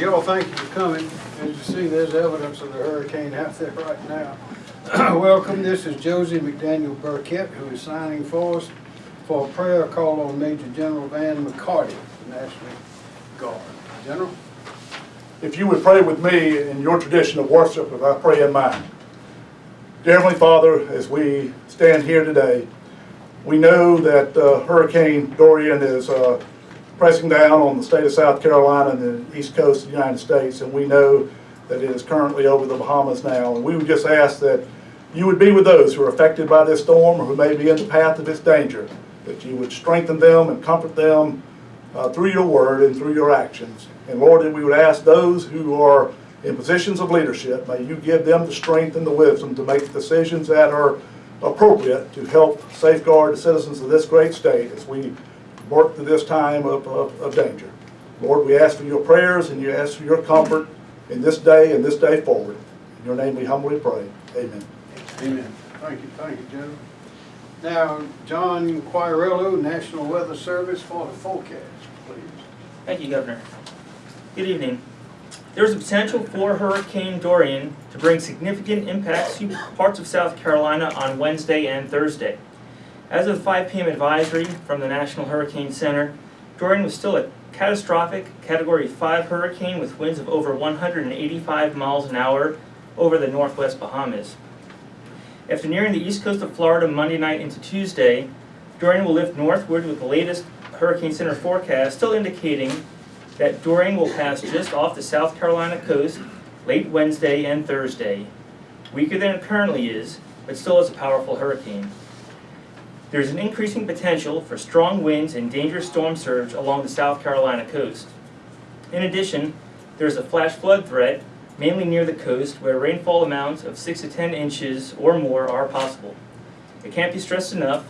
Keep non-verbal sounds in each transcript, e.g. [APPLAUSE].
Y'all, thank you for coming. As you see, there's evidence of the hurricane out there right now. [CLEARS THROAT] Welcome, this is Josie McDaniel Burkett, who is signing for us for a prayer call on Major General Van McCarty, the National Guard. General? If you would pray with me in your tradition of worship, if I pray in mine. Dear Heavenly Father, as we stand here today, we know that uh, Hurricane Dorian is uh, pressing down on the state of South Carolina and the east coast of the United States, and we know that it is currently over the Bahamas now. And we would just ask that you would be with those who are affected by this storm or who may be in the path of its danger, that you would strengthen them and comfort them uh, through your word and through your actions. And Lord, that we would ask those who are in positions of leadership, may you give them the strength and the wisdom to make decisions that are appropriate to help safeguard the citizens of this great state as we work through this time of, of, of danger. Lord, we ask for your prayers and you ask for your comfort in this day and this day forward. In your name we humbly pray. Amen. Amen. Thank you, thank you, General. Now, John Quagliariello, National Weather Service for the forecast, please. Thank you, Governor. Good evening. There is a potential for Hurricane Dorian to bring significant impacts to parts of South Carolina on Wednesday and Thursday. As of 5 p.m. advisory from the National Hurricane Center, Dorian was still a catastrophic Category 5 hurricane with winds of over 185 miles an hour over the northwest Bahamas. After nearing the east coast of Florida Monday night into Tuesday, Dorian will lift northward with the latest Hurricane Center forecast still indicating that Dorian will pass just off the South Carolina coast late Wednesday and Thursday. Weaker than it currently is, but still is a powerful hurricane. There is an increasing potential for strong winds and dangerous storm surge along the South Carolina coast. In addition, there is a flash flood threat, mainly near the coast, where rainfall amounts of 6 to 10 inches or more are possible. It can't be stressed enough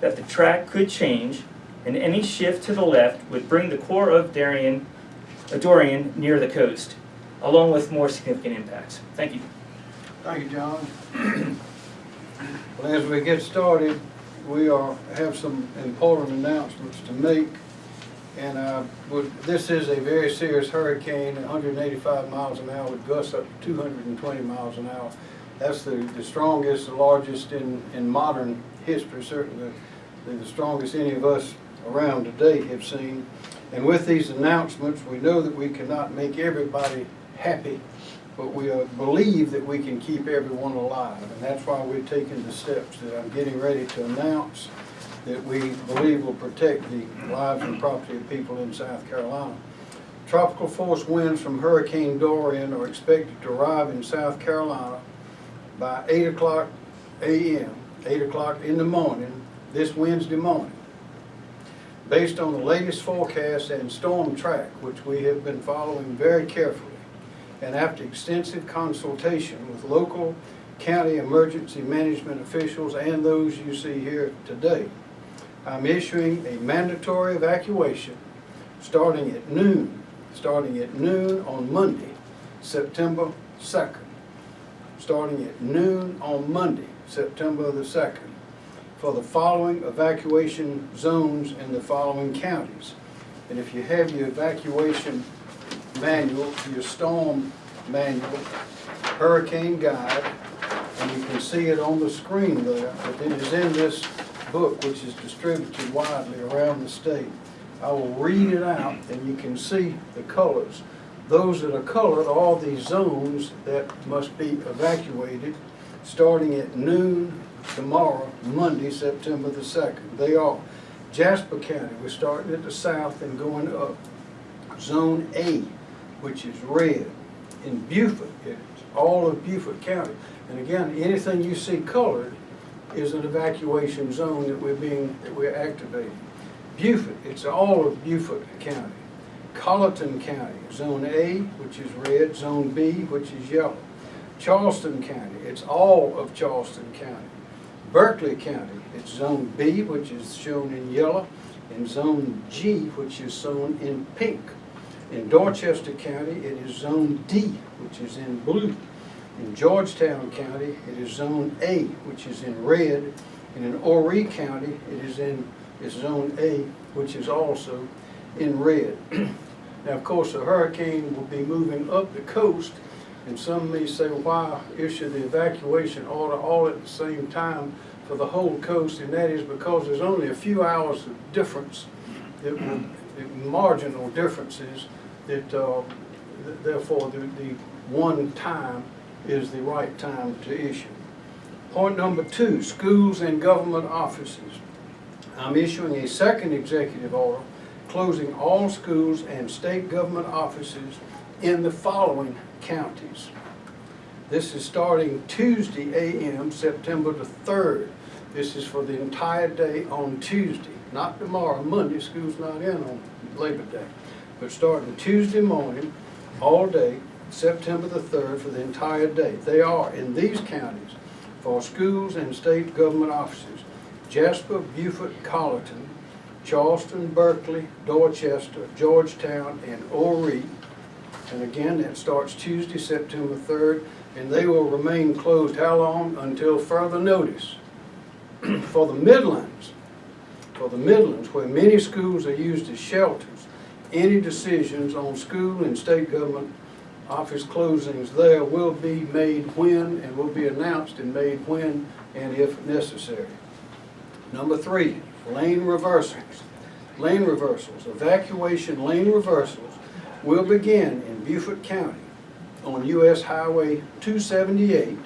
that the track could change, and any shift to the left would bring the core of Darien, uh, Dorian near the coast, along with more significant impacts. Thank you. Thank you, John. [CLEARS THROAT] Well, as we get started, we are, have some important announcements to make. And uh, would- this is a very serious hurricane, 185 miles an hour with gusts up to 220 miles an hour. That's the, the strongest, the largest in, in modern history, certainly the, the strongest any of us around today have seen. And with these announcements, we know that we cannot make everybody happy, but we uh, believe that we can keep everyone alive. And that's why we're taking the steps that I'm getting ready to announce that we believe will protect the lives and property of people in South Carolina. Tropical force winds from Hurricane Dorian are expected to arrive in South Carolina by 8 o'clock a.m., 8 o'clock in the morning, this Wednesday morning. Based on the latest forecast and storm track, which we have been following very carefully, and after extensive consultation with local county emergency management officials and those you see here today, I'm issuing a mandatory evacuation starting at noon, starting at noon on Monday, September 2nd. Starting at noon on Monday, September the 2nd, for the following evacuation zones in the following counties. And if you have your evacuation manual, your storm manual, hurricane guide, and you can see it on the screen there, but it is in this book which is distributed widely around the state. I will read it out and you can see the colors. Those that are colored are all these zones that must be evacuated starting at noon tomorrow, Monday, September the 2nd. They are Jasper County, we're starting at the south and going up. Zone A, which is red. In Beaufort, it's all of Beaufort County. And again, anything you see colored is an evacuation zone that we're being, that we're activating. Beaufort, it's all of Beaufort County. Colleton County, Zone A, which is red, Zone B, which is yellow. Charleston County, it's all of Charleston County. Berkeley County, it's Zone B, which is shown in yellow, and Zone G, which is shown in pink. In Dorchester County, it is Zone D, which is in blue. In Georgetown County, it is Zone A, which is in red. And in Horry County, it is in, Zone A, which is also in red. [CLEARS THROAT] Now, of course, the hurricane will be moving up the coast, and some may say, why issue the evacuation order all at the same time for the whole coast? And that is because there's only a few hours of difference, that will, marginal differences, that, uh, th- therefore, the, the one time is the right time to issue. Point number two, schools and government offices. I'm issuing a second executive order closing all schools and state government offices in the following counties. This is starting Tuesday AM, September the 3rd. This is for the entire day on Tuesday, not tomorrow, Monday, school's not in on Labor Day. But starting Tuesday morning, all day, September the 3rd, for the entire day. They are in these counties for schools and state government offices. Jasper, Beaufort, Colleton, Charleston, Berkeley, Dorchester, Georgetown, and Horry. And again, that starts Tuesday, September 3rd, and they will remain closed how long? Until further notice. [CLEARS THROAT] For the Midlands, for the Midlands, where many schools are used as shelters, any decisions on school and state government office closings there will be made when and will be announced and made when and if necessary. Number three, lane reversals. Lane reversals, evacuation lane reversals will begin in Beaufort County on US Highway 278,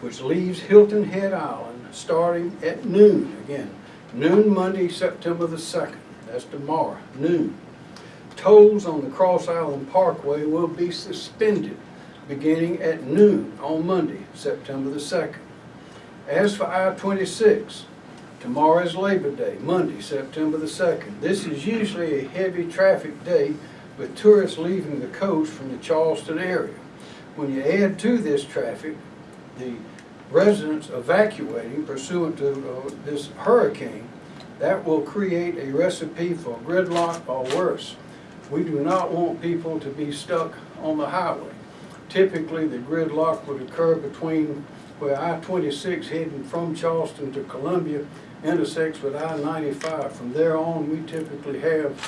which leaves Hilton Head Island starting at noon, again, noon Monday, September the 2nd, that's tomorrow, noon. Tolls on the Cross Island Parkway will be suspended beginning at noon on Monday, September the 2nd. As for I-26, tomorrow is Labor Day, Monday, September the 2nd. This is usually a heavy traffic day with tourists leaving the coast from the Charleston area. When you add to this traffic, the residents evacuating pursuant to uh, this hurricane, that will create a recipe for gridlock or worse. We do not want people to be stuck on the highway. Typically, the gridlock would occur between where I-26 heading from Charleston to Columbia intersects with I-95. From there on, we typically have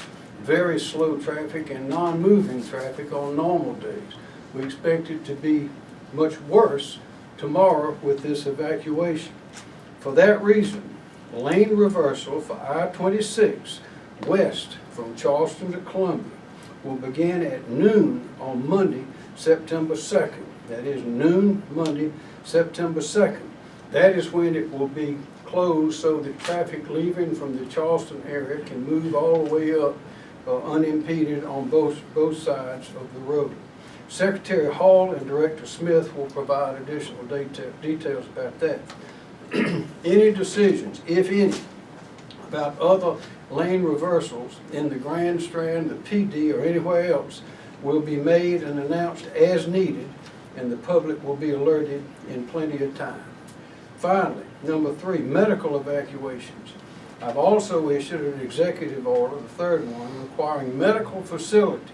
very slow traffic and non-moving traffic on normal days. We expect it to be much worse tomorrow with this evacuation. For that reason, lane reversal for I-26 west from Charleston to Columbia will begin at noon on Monday, September 2nd. That is noon Monday, September 2nd. That is when it will be closed so that traffic leaving from the Charleston area can move all the way up uh, unimpeded on both, both sides of the road. Secretary Hall and Director Smith will provide additional detail, details about that. [CLEARS THROAT] Any decisions, if any, about other lane reversals in the Grand Strand, the Pee Dee, or anywhere else will be made and announced as needed, and the public will be alerted in plenty of time. Finally, number three, medical evacuations. I've also issued an executive order, the third one, requiring medical facilities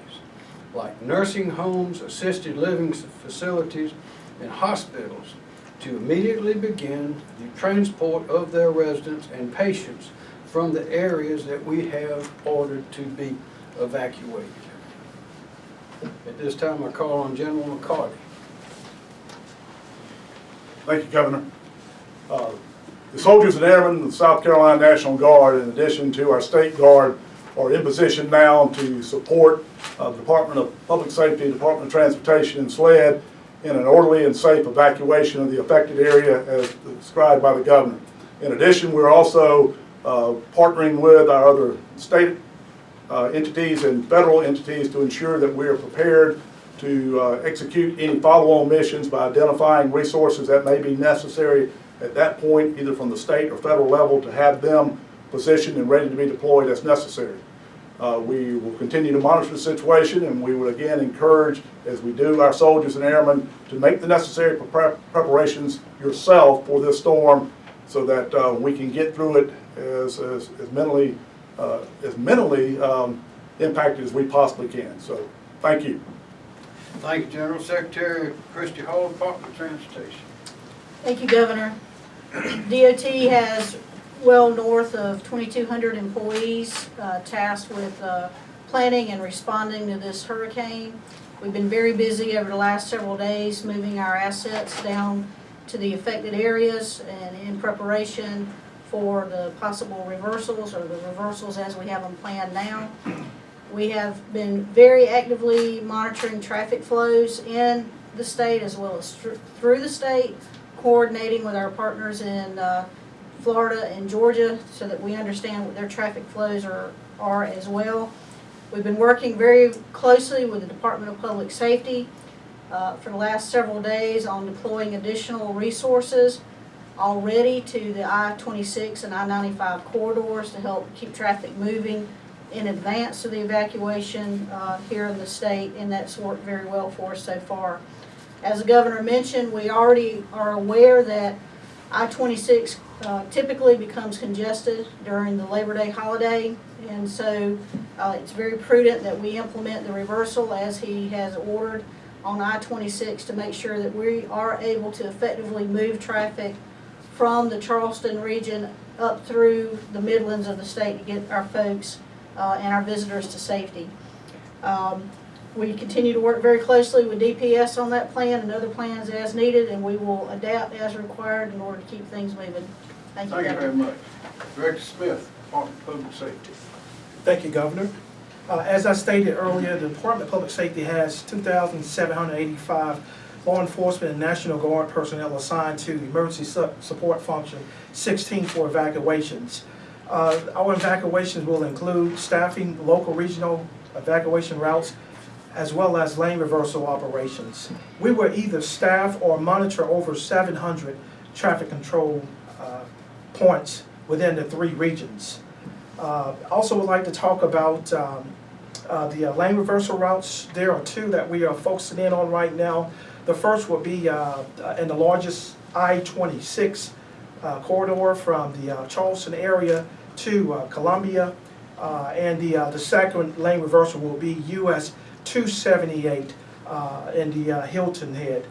like nursing homes, assisted living facilities, and hospitals to immediately begin the transport of their residents and patients from the areas that we have ordered to be evacuated. At this time, I call on General McCarty. Thank you, Governor. Uh, The soldiers and airmen of the South Carolina National Guard, in addition to our state guard, are in position now to support uh, the Department of Public Safety, Department of Transportation, and SLED in an orderly and safe evacuation of the affected area as described by the governor. In addition, we're also uh, partnering with our other state uh, entities and federal entities to ensure that we are prepared to uh, execute any follow-on missions by identifying resources that may be necessary at that point, either from the state or federal level, to have them positioned and ready to be deployed as necessary. Uh, We will continue to monitor the situation, and we would again encourage, as we do our soldiers and airmen, to make the necessary prep- preparations yourself for this storm so that uh, we can get through it as, as as mentally, uh, as mentally um, impacted as we possibly can. So, thank you. Thank you, General Secretary Christy Hall, Department of Transportation. Thank you, Governor. [CLEARS THROAT] DOT has well north of 2,200 employees uh, tasked with uh, planning and responding to this hurricane. We've been very busy over the last several days, moving our assets down to the affected areas and in preparation for the possible reversals or the reversals as we have them planned now. We have been very actively monitoring traffic flows in the state as well as through the state, coordinating with our partners in uh, Florida and Georgia so that we understand what their traffic flows are, are as well. We've been working very closely with the Department of Public Safety uh, for the last several days on deploying additional resources already to the I-26 and I-95 corridors to help keep traffic moving in advance of the evacuation uh, here in the state, and that's worked very well for us so far. As the governor mentioned, we already are aware that I-26 uh, typically becomes congested during the Labor Day holiday, and so uh, it's very prudent that we implement the reversal as he has ordered on I-26 to make sure that we are able to effectively move traffic from the Charleston region up through the Midlands of the state to get our folks uh, and our visitors to safety. Um, We continue to work very closely with DPS on that plan and other plans as needed, and we will adapt as required in order to keep things moving. Thank you, Thank you very much. Director Smith, Department of Public Safety. Thank you, Governor. Uh, As I stated earlier, the Department of Public Safety has 2,785 law enforcement and National Guard personnel assigned to emergency su- support function, 16 for evacuations. Uh, Our evacuations will include staffing local regional evacuation routes as well as lane reversal operations. We will either staff or monitor over 700 traffic control uh, points within the three regions. Uh, Also would like to talk about um, uh, the uh, lane reversal routes. There are two that we are focusing in on right now. The first will be uh, uh, in the largest I-26 uh, corridor from the uh, Charleston area to uh, Columbia. Uh, And the, the second lane reversal will be US 278 uh, in the Hilton Head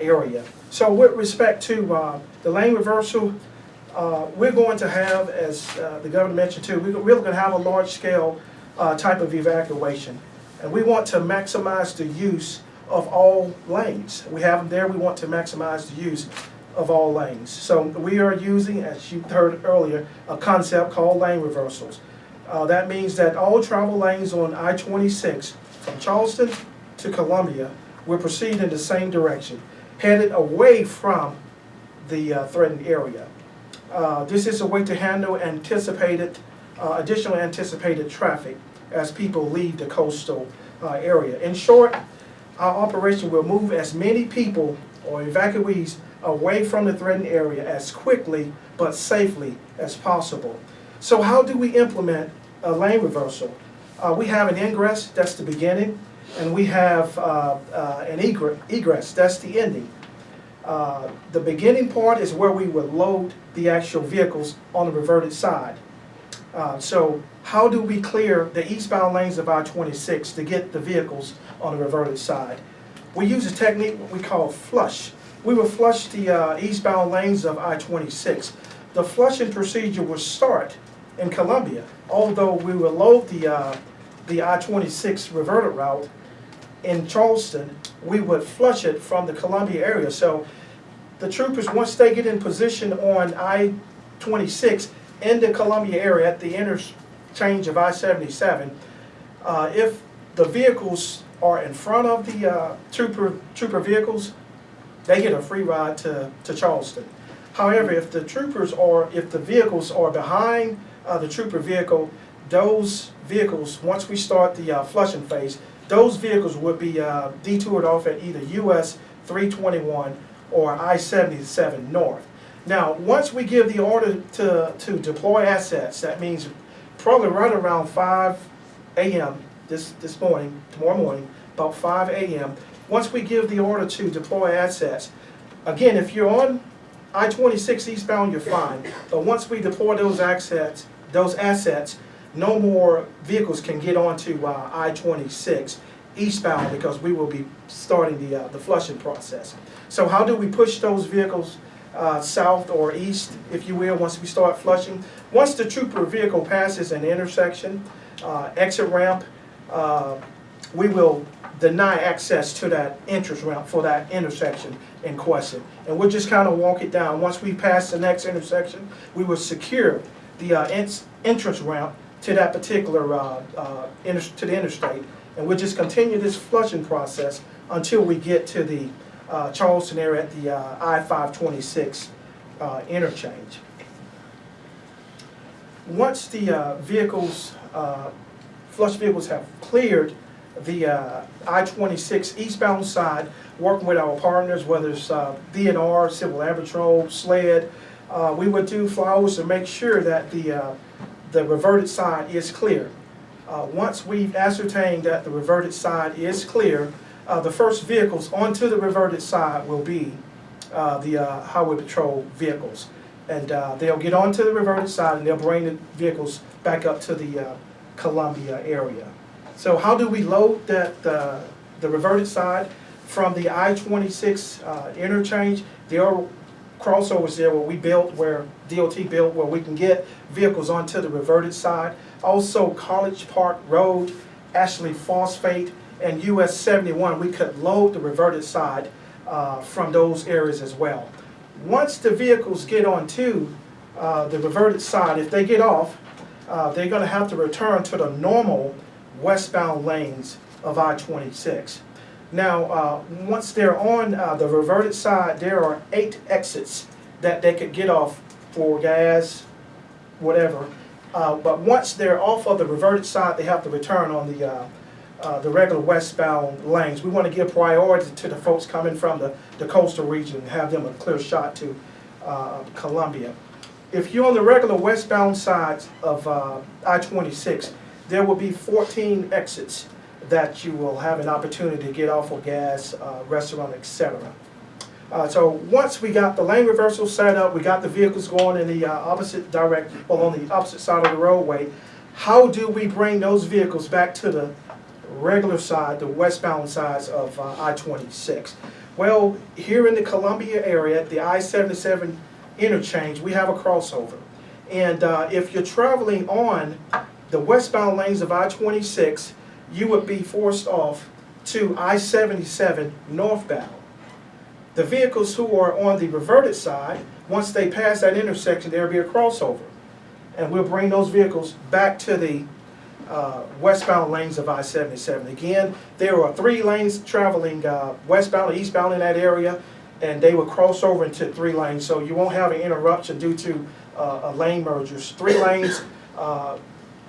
area. So with respect to the lane reversal, we're going to have, as the governor mentioned too, we- we're going to have a large-scale type of evacuation. And we want to maximize the use of all lanes. We have them there, we want to maximize the use of all lanes. So we are using, as you heard earlier, a concept called lane reversals. Uh, That means that all travel lanes on I-26 from Charleston to Columbia will proceed in the same direction, headed away from the uh, threatened area. Uh, This is a way to handle anticipated, uh, additional anticipated traffic as people leave the coastal uh, area. In short, our operation will move as many people or evacuees away from the threatened area as quickly but safely as possible. So how do we implement a lane reversal? Uh, We have an ingress, that's the beginning, and we have uh, uh, an egre- egress, that's the ending. Uh, The beginning part is where we would load the actual vehicles on the reverted side. Uh, So how do we clear the eastbound lanes of I-26 to get the vehicles on the reverted side? We use a technique we call flush. We will flush the uh, eastbound lanes of I-26. The flushing procedure will start in Columbia, although we will load the, uh, the I-26 reverted route in Charleston, we would flush it from the Columbia area. So the troopers, once they get in position on I-26 in the Columbia area at the interchange of I-77, uh, if the vehicles are in front of the uh, trooper, trooper vehicles, they get a free ride to, to Charleston. However, if the troopers are, if the vehicles are behind uh, the trooper vehicle, those vehicles, once we start the uh, flushing phase, those vehicles would be uh, detoured off at either US 321 or I-77 North. Now, once we give the order to, to deploy assets, that means probably right around 5 AM this, this morning, tomorrow morning, about 5 AM, once we give the order to deploy assets, again, if you're on I-26 eastbound, you're fine, but once we deploy those assets, those assets, no more vehicles can get onto uh, I-26 eastbound because we will be starting the, uh, the flushing process. So how do we push those vehicles uh, south or east, if you will, once we start flushing? Once the trooper vehicle passes an intersection, uh, exit ramp, uh, we will deny access to that entrance ramp for that intersection in question. And we'll just kind of walk it down. Once we pass the next intersection, we will secure the uh, entrance ramp to that particular, uh, uh, to the interstate. And we'll just continue this flushing process until we get to the uh, Charleston area at the uh, I-526 uh, interchange. Once the uh, vehicles, uh, flush vehicles have cleared the uh, I-26 eastbound side, working with our partners, whether it's DNR, Civil Air Patrol, SLED, we would do flyovers to make sure that the, the reverted side is clear. Once we've ascertained that the reverted side is clear, uh, the first vehicles onto the reverted side will be uh, the uh, highway patrol vehicles. And uh, they'll get onto the reverted side and they'll bring the vehicles back up to the uh, Columbia area. So how do we load that, uh, the reverted side from the I-26 uh, interchange? There are crossovers there where we built, where DOT built, where we can get vehicles onto the reverted side. Also College Park Road, Ashley Phosphate, and US 71, we could load the reverted side uh, from those areas as well. Once the vehicles get onto uh, the reverted side, if they get off, uh, they're gonna have to return to the normal westbound lanes of I-26. Now, uh, once they're on uh, the reverted side, there are eight exits that they could get off for gas, whatever. Uh, But once they're off of the reverted side, they have to return on the, uh, the regular westbound lanes. We want to give priority to the folks coming from the, the coastal region and have them a clear shot to uh, Columbia. If you're on the regular westbound sides of uh, I-26, there will be 14 exits that you will have an opportunity to get off of gas, uh, restaurant, etc. Uh, so once we got the lane reversal set up, we got the vehicles going in the uh, opposite direct, well, on the opposite side of the roadway, how do we bring those vehicles back to the regular side, the westbound sides of uh, I-26? Well, here in the Columbia area, the I-77 interchange, we have a crossover. And uh, if you're traveling on the westbound lanes of I-26, you would be forced off to I-77 northbound. The vehicles who are on the reverted side, once they pass that intersection, there'll be a crossover. And we'll bring those vehicles back to the uh, westbound lanes of I-77. Again, there are three lanes traveling uh, westbound or eastbound in that area, and they will cross over into three lanes, so you won't have an interruption due to uh, a lane mergers. Three lanes, uh,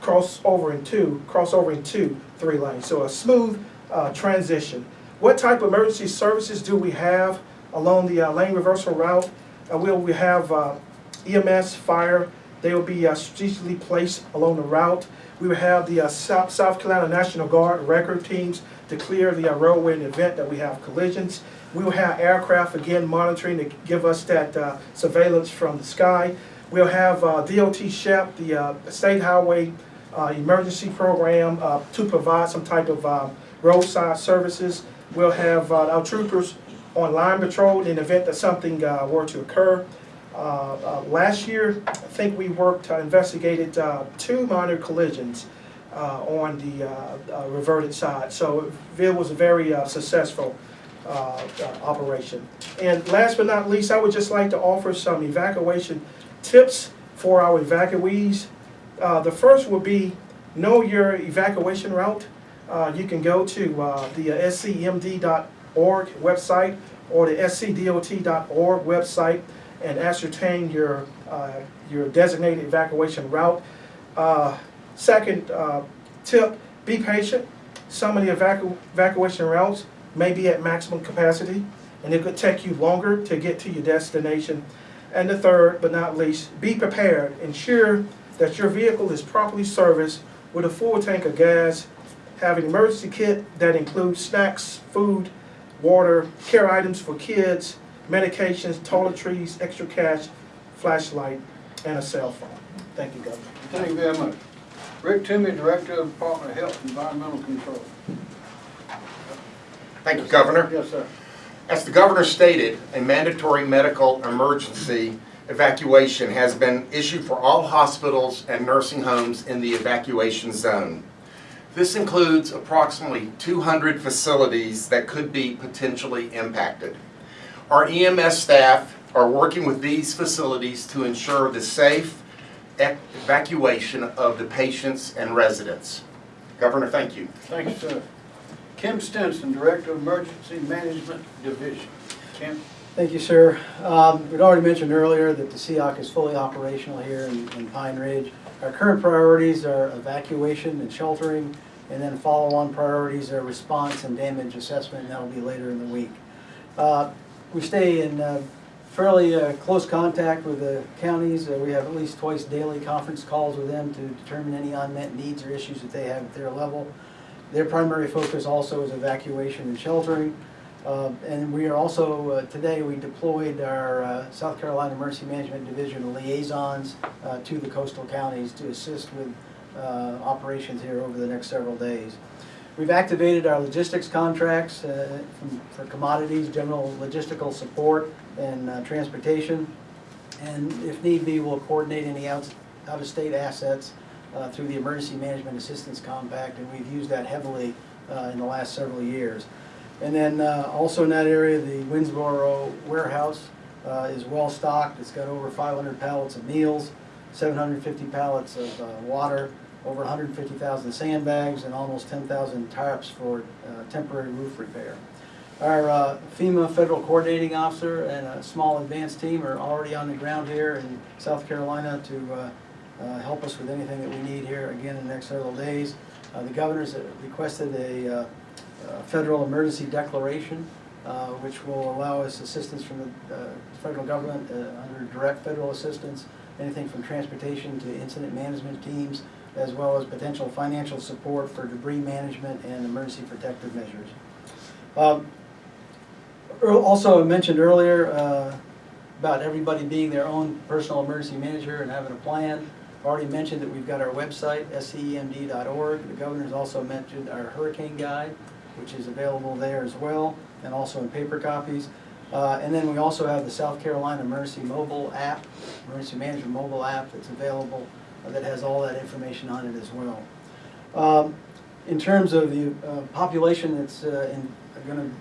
cross over in two, cross over in two, three lanes. So a smooth uh, transition. What type of emergency services do we have along the uh, lane reversal route? Uh, we have EMS, fire, they will be uh, strategically placed along the route. We will have the uh, South, South Carolina National Guard record teams to clear the uh, roadway in the event that we have collisions. We will have aircraft again monitoring to give us that uh, surveillance from the sky. We'll have uh, DOT SHEP, the uh, State Highway Emergency Program, to provide some type of uh, roadside services. We'll have our troopers on line patrol in the event that something were to occur. Uh, uh, Last year, I think we worked, uh, investigated two minor collisions on the reverted side. So it was a very successful operation. And last but not least, I would just like to offer some evacuation tips for our evacuees. Uh, The first would be know your evacuation route. Uh, You can go to uh, the scemd.org website or the scdot.org website and ascertain your, uh, your designated evacuation route. Uh, Second uh, tip, be patient. Some of the evacu- evacuation routes may be at maximum capacity, and it could take you longer to get to your destination. And the third, but not least, be prepared. Ensure that your vehicle is properly serviced with a full tank of gas. Have an emergency kit that includes snacks, food, water, care items for kids, medications, toiletries, extra cash, flashlight, and a cell phone. Thank you, Governor. Thank you very much. Rick Toomey, Director of Department of Health and Environmental Control. Thank you, Governor. Yes, sir. As the governor stated, a mandatory medical emergency evacuation has been issued for all hospitals and nursing homes in the evacuation zone. This includes approximately 200 facilities that could be potentially impacted. Our EMS staff are working with these facilities to ensure the safe evacuation of the patients and residents. Governor, thank you. Thank you, sir. Kim Stenson, Director of Emergency Management Division. Kim? Thank you, sir. Um, We'd already mentioned earlier that the SEOC is fully operational here in in Pine Ridge. Our current priorities are evacuation and sheltering, and then follow-on priorities are response and damage assessment, and that'll be later in the week. Uh, We stay in uh, fairly uh, close contact with the counties. Uh, We have at least twice daily conference calls with them to determine any unmet needs or issues that they have at their level. Their primary focus also is evacuation and sheltering. Uh, And we are also, uh, today, we deployed our South Carolina Emergency Management Division liaisons to the coastal counties to assist with operations here over the next several days. We've activated our logistics contracts uh, for commodities, general logistical support, and uh, transportation. And if need be, we'll coordinate any out- out-of-state assets uh, through the Emergency Management Assistance Compact, and we've used that heavily uh, in the last several years. And then uh, also in that area, the Winnsboro warehouse uh, is well-stocked. It's got over 500 pallets of meals, 750 pallets of water, over 150,000 sandbags, and almost 10,000 tarps for uh, temporary roof repair. Our uh, FEMA Federal Coordinating Officer and a small advanced team are already on the ground here in South Carolina to uh, uh, help us with anything that we need here, again, in the next several days. Uh, The governor's requested a uh, uh, federal emergency declaration, which will allow us assistance from the federal government under direct federal assistance, anything from transportation to incident management teams, as well as potential financial support for debris management and emergency protective measures. Um, Also, I mentioned earlier uh, about everybody being their own personal emergency manager and having a plan. Already mentioned that we've got our website, scemd.org. The governor's also mentioned our hurricane guide, which is available there as well, and also in paper copies. Uh, And then we also have the South Carolina Emergency Mobile app, Emergency Management Mobile app that's available, that has all that information on it as well. Um, In terms of the uh, population that's going to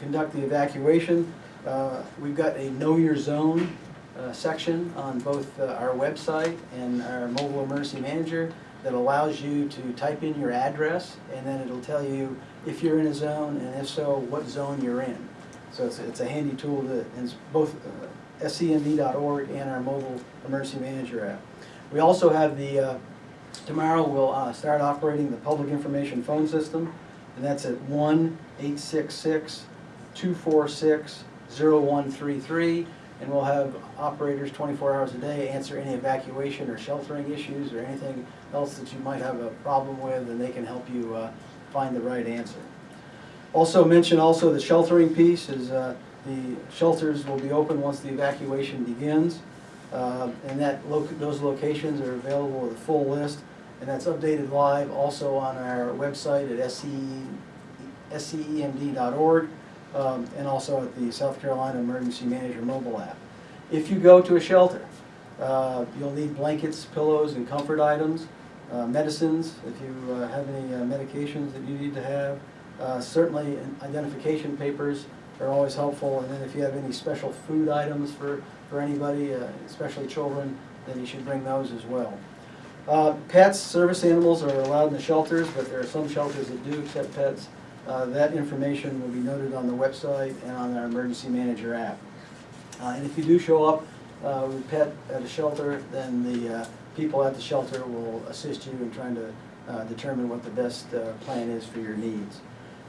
conduct the evacuation, uh, we've got a Know Your Zone uh, section on both uh, our website and our mobile emergency manager that allows you to type in your address, and then it'll tell you if you're in a zone, and if so, what zone you're in. So it's, it's a handy tool that is both uh, scemd.org and our mobile emergency manager app. We also have the, uh, tomorrow we'll uh, start operating the public information phone system, and that's at one eight six six two four six zero one three three, and we'll have operators twenty-four hours a day answer any evacuation or sheltering issues or anything else that you might have a problem with, and they can help you uh, find the right answer. Also mention also the sheltering piece is uh, the shelters will be open once the evacuation begins. Uh, And that, loc- those locations are available with a full list, and that's updated live also on our website at SCE scemd.org, um, and also at the South Carolina Emergency Manager mobile app. If you go to a shelter, uh, you'll need blankets, pillows, and comfort items, uh, medicines, if you uh, have any uh, medications that you need to have. Uh, Certainly, identification papers are always helpful, and then if you have any special food items for, for anybody, uh, especially children, then you should bring those as well. Uh, Pets, service animals are allowed in the shelters, but there are some shelters that do accept pets. Uh, That information will be noted on the website and on our emergency manager app. Uh, And if you do show up uh, with a pet at a shelter, then the uh, people at the shelter will assist you in trying to determine what the best plan is for your needs.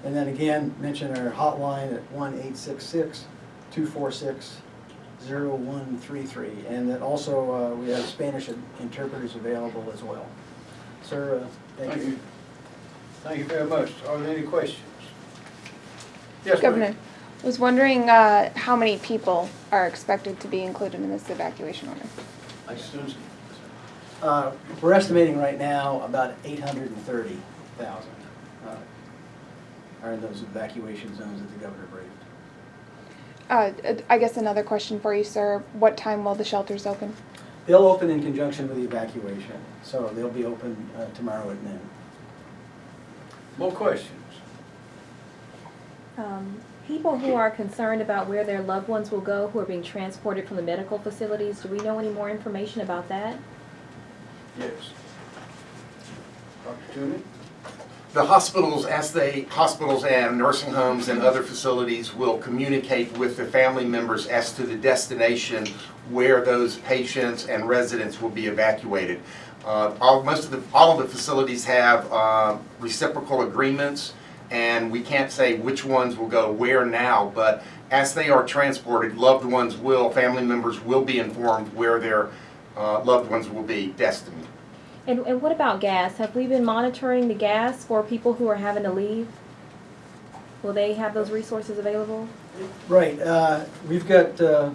And then again, mention our hotline at 1-866-246-0133. And that also, uh, we have Spanish interpreters available as well. Sir, uh, thank Thank you. you. Thank you very much. Are there any questions? Yes, ma'am. Governor, was wondering uh, how many people are expected to be included in this evacuation order? Susan. Uh, We're estimating right now about 830,000 uh, are in those evacuation zones that the governor briefed. Uh, I guess another question for you, sir. What time will the shelters open? They'll open in conjunction with the evacuation, so they'll be open uh, tomorrow at noon. More questions? Um, People who are concerned about where their loved ones will go, who are being transported from the medical facilities, do we know any more information about that? Yes. Dr. Toomey? The hospitals, as they, hospitals and nursing homes and other facilities will communicate with the family members as to the destination where those patients and residents will be evacuated. Uh, All, most of the, all of the facilities have uh, reciprocal agreements, and we can't say which ones will go where now, but as they are transported, loved ones will, family members will be informed where their uh, loved ones will be destined. And, and what about gas? Have we been monitoring the gas for people who are having to leave? Will they have those resources available? Right, uh, we've got uh,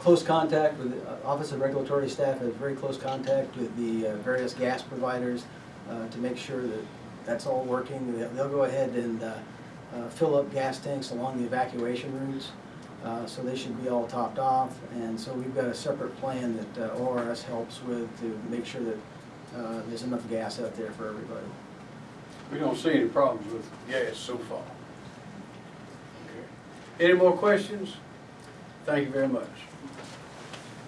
close contact with, the Office of Regulatory Staff has very close contact with the uh, various gas providers uh, to make sure that that's all working. They'll go ahead and uh, uh, fill up gas tanks along the evacuation routes, uh, so they should be all topped off. And so we've got a separate plan that uh, ORS helps with to make sure that uh, there's enough gas out there for everybody. We don't see any problems with gas so far. Okay. Any more questions? Thank you very much.